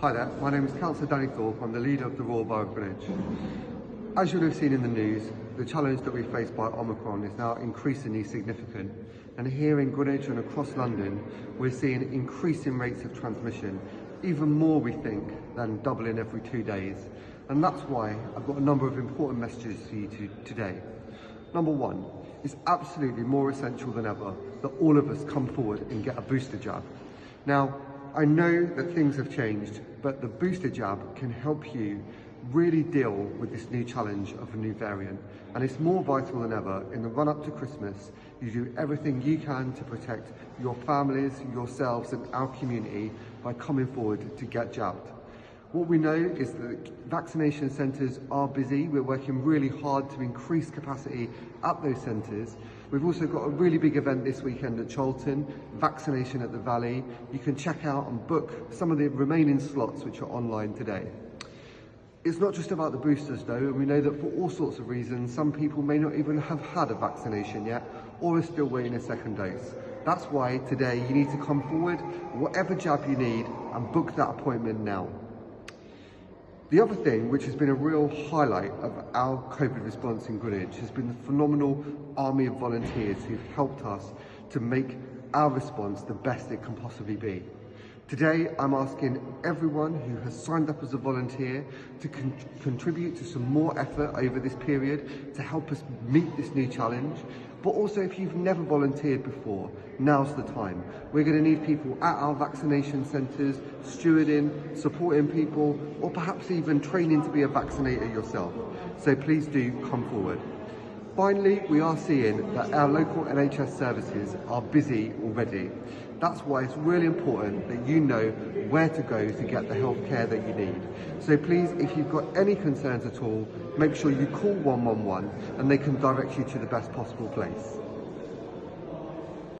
Hi there, my name is Councillor Danny Thorpe. I'm the leader of the Royal Borough of Greenwich. As you'll have seen in the news, the challenge that we face by Omicron is now increasingly significant. And here in Greenwich and across London, we're seeing increasing rates of transmission, even more we think than doubling every two days. And that's why I've got a number of important messages for you to, today. Number one, it's absolutely more essential than ever that all of us come forward and get a booster jab. Now, I know that things have changed, but the booster jab can help you really deal with this new challenge of a new variant. And it's more vital than ever in the run up to Christmas, you do everything you can to protect your families, yourselves and our community by coming forward to get jabbed. What we know is that vaccination centres are busy. We're working really hard to increase capacity at those centres. We've also got a really big event this weekend at Charlton, vaccination at the Valley. You can check out and book some of the remaining slots which are online today. It's not just about the boosters though, and we know that for all sorts of reasons, some people may not even have had a vaccination yet or are still waiting a second dose. That's why today you need to come forward, whatever jab you need, and book that appointment now. The other thing, which has been a real highlight of our COVID response in Greenwich, has been the phenomenal army of volunteers who've helped us to make our response the best it can possibly be. Today, I'm asking everyone who has signed up as a volunteer to con contribute to some more effort over this period to help us meet this new challenge. But also, if you've never volunteered before, now's the time. We're going to need people at our vaccination centres, stewarding, supporting people, or perhaps even training to be a vaccinator yourself. So please do come forward. Finally, we are seeing that our local NHS services are busy already. That's why it's really important that you know where to go to get the health care that you need. So please, if you've got any concerns at all, make sure you call 111 and they can direct you to the best possible place.